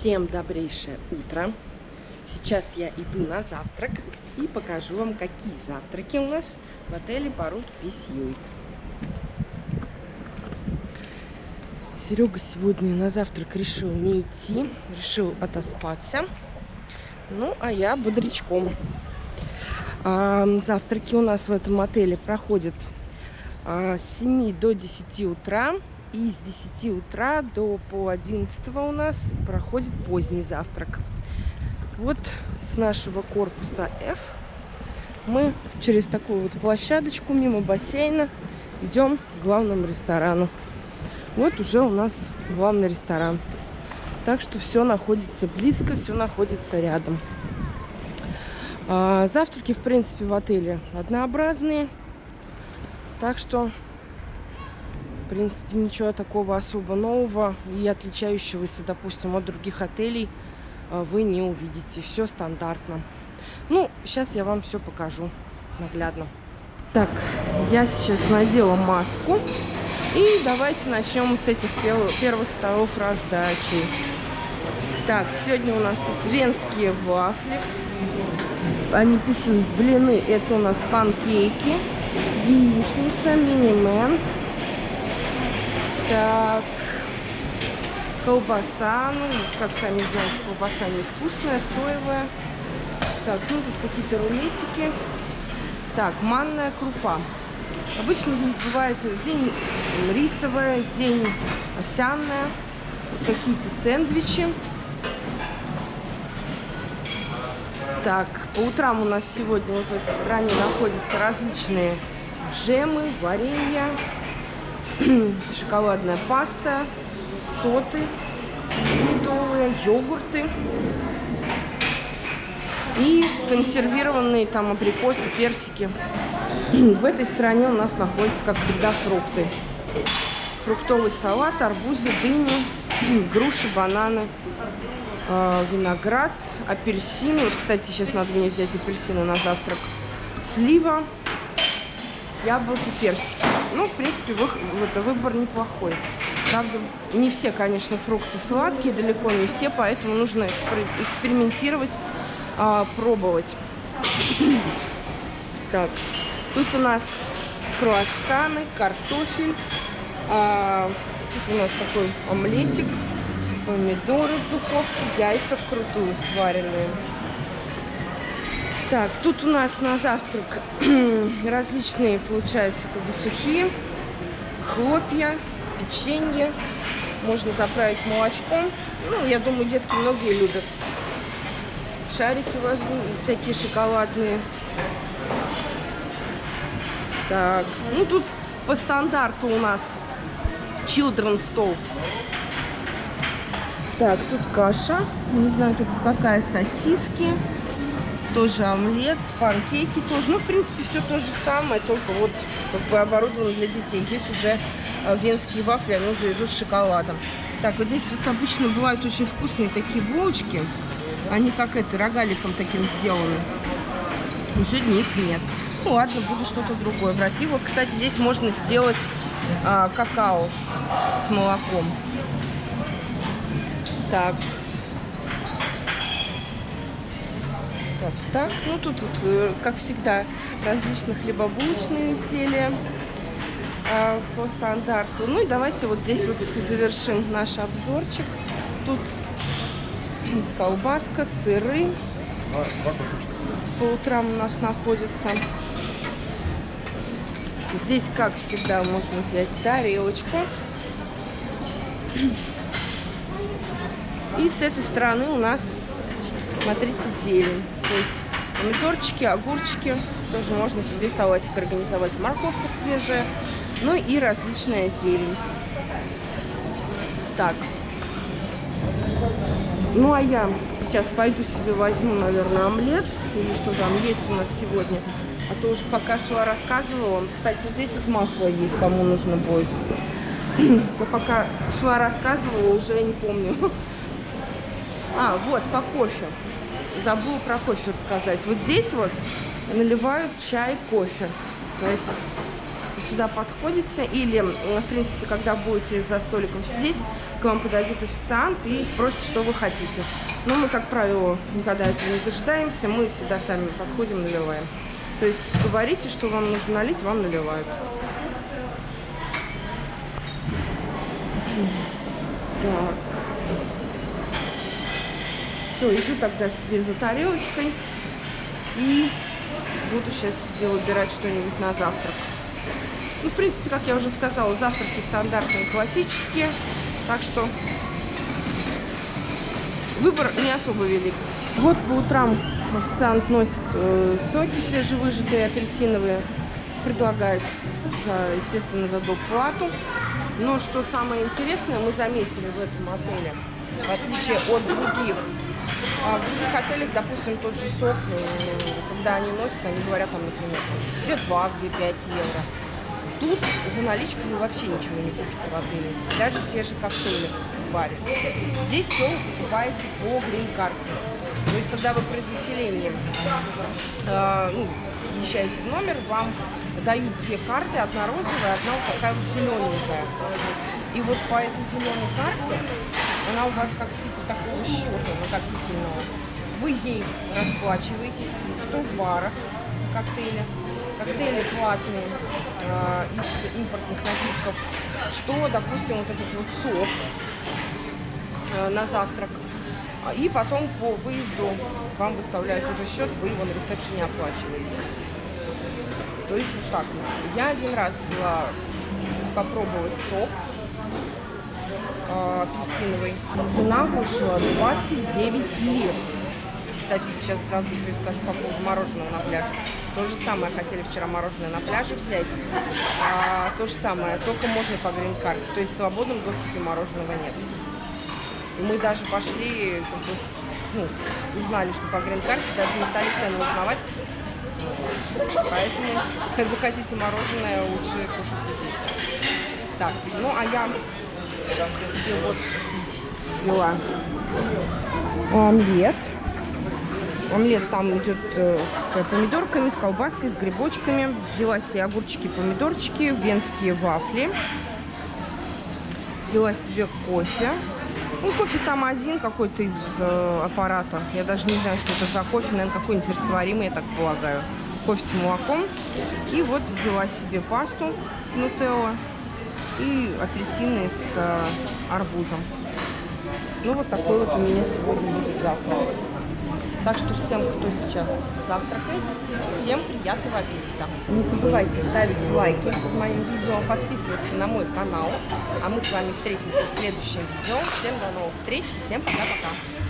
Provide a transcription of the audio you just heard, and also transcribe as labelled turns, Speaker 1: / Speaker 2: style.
Speaker 1: Всем добрейшее утро. Сейчас я иду на завтрак и покажу вам, какие завтраки у нас в отеле Парут Письюит. Серега сегодня на завтрак решил не идти, решил отоспаться. Ну, а я бодрячком. А, завтраки у нас в этом отеле проходят а, с 7 до 10 утра. И с 10 утра до пол 11 у нас проходит поздний завтрак. Вот с нашего корпуса F мы через такую вот площадочку мимо бассейна идем к главному ресторану. Вот уже у нас главный ресторан. Так что все находится близко, все находится рядом. А, завтраки, в принципе, в отеле однообразные. Так что в принципе, ничего такого особо нового и отличающегося, допустим, от других отелей э, вы не увидите. Все стандартно. Ну, сейчас я вам все покажу наглядно. Так, я сейчас надела маску. И давайте начнем с этих первых столов раздачи. Так, сегодня у нас тут венские вафли. Они пишут блины, это у нас панкейки, яичница, мини-мен, так. Колбаса. Ну, как сами знаете, колбаса невкусная, соевая. Так, ну тут какие-то рулетики. Так, манная крупа. Обычно здесь бывает день рисовая, день овсяная. Какие-то сэндвичи. Так, по утрам у нас сегодня вот в этой стране находятся различные джемы, варенья, шоколадная паста, соты медовые, йогурты и консервированные там абрикосы, персики. В этой стране у нас находятся, как всегда, фрукты. Фруктовый салат, арбузы, дыни, груши, бананы, э, виноград, апельсины. Вот, кстати, сейчас надо мне взять апельсины на завтрак. Слива, яблоки, персики. Ну, в принципе, вы, это выбор неплохой. Правда, не все, конечно, фрукты сладкие, далеко не все, поэтому нужно экспер экспериментировать, а, пробовать. так, тут у нас круассаны, картофель. А, тут у нас такой омлетик, помидоры в духовке, яйца вкрутую сваренные. Так, тут у нас на завтрак различные, получается, как бы сухие хлопья, печенье. Можно заправить молочком. Ну, я думаю, детки многие любят. Шарики возьму, всякие шоколадные. Так, ну тут по стандарту у нас children stove. Так, тут каша. Не знаю, тут какая сосиски тоже омлет, панкейки тоже. Ну, в принципе, все то же самое, только вот как бы оборудовано для детей. Здесь уже э, венские вафли, они уже идут с шоколадом. Так, вот здесь вот обычно бывают очень вкусные такие булочки. Они как это, рогаликом таким сделаны. Но сегодня их нет. Ну ладно, буду что-то другое брать. И вот, кстати, здесь можно сделать а, какао с молоком. Так, Вот так. Ну, тут, тут, э, как всегда, различные хлебобулочные изделия э, по стандарту. Ну и давайте вот здесь вот завершим наш обзорчик. Тут колбаска, сыры. По утрам у нас находится. Здесь, как всегда, можно взять тарелочку. И с этой стороны у нас, смотрите, зелень. То есть помидорчики, огурчики. Тоже можно себе салатик организовать. Морковка свежая. Ну и различная зелень. Так. Ну а я сейчас пойду себе возьму, наверное, омлет. Или что там есть у нас сегодня. А то уж пока шла рассказывала. Кстати, вот здесь вот масло есть, кому нужно будет. Я пока шла рассказывала, уже не помню. А, вот, по кофе забыла про кофе рассказать. Вот здесь вот наливают чай, кофе. То есть сюда подходите или, в принципе, когда будете за столиком сидеть, к вам подойдет официант и спросит, что вы хотите. Но мы, как правило, никогда этого не дожидаемся, мы всегда сами подходим, наливаем. То есть говорите, что вам нужно налить, вам наливают. Так. Все, иду тогда себе за тарелочкой и буду сейчас себе выбирать что-нибудь на завтрак. Ну, в принципе, как я уже сказала, завтраки стандартные, классические. Так что выбор не особо велик. Вот по утрам официант носит э, соки свежевыжатые, апельсиновые. Предлагает, э, естественно, за доплату. Но что самое интересное, мы заметили в этом отеле, в отличие от других, а в других отелях, допустим, тот же сок, э, когда они носят, они говорят там, например, где 2, где 5 евро. Тут за наличку вы вообще ничего не купите в отеле. Даже те же коктейли в баре. Здесь все покупаете по грин-карте. То есть, когда вы при заселении э, ну, въезжаете в номер, вам дают две карты, одна розовая, одна вот такая вот зелененькая. И вот по этой зеленой карте, она у вас как типа такого счета. Вы ей расплачиваетесь, что в барах коктейли, коктейли платные э, из импортных напитков, что, допустим, вот этот вот сок э, на завтрак. И потом по выезду вам выставляют уже счет, вы его на ресепшене оплачиваете. То есть вот так. Я один раз взяла попробовать сок э, апельсиновый. Цена вышла 29 лир. Кстати, сейчас сразу еще и скажу по поводу мороженого на пляже. То же самое хотели вчера мороженое на пляже взять. А, то же самое, только можно по грин-карте. То есть в свободном доступе мороженого нет. И мы даже пошли, как бы, ну, узнали, что по грин-карте, даже не стали цены узнавать. Поэтому, захотите мороженое, лучше кушайте здесь. Так, ну а я себе вот взяла омлет. Омлет там идет э, с помидорками, с колбаской, с грибочками. Взяла себе огурчики, помидорчики, венские вафли. Взяла себе кофе. Ну, кофе там один какой-то из э, аппарата. Я даже не знаю, что это за кофе. Наверное, какой-нибудь растворимый, я так полагаю. Кофе с молоком. И вот взяла себе пасту нутелла и апельсины с э, арбузом. Ну, вот такой вот у меня сегодня будет завтрак. Так что всем, кто сейчас завтракает, всем приятного аппетита. Не забывайте ставить лайки под моим видео, подписываться на мой канал. А мы с вами встретимся в следующем видео. Всем до новых встреч, всем пока-пока.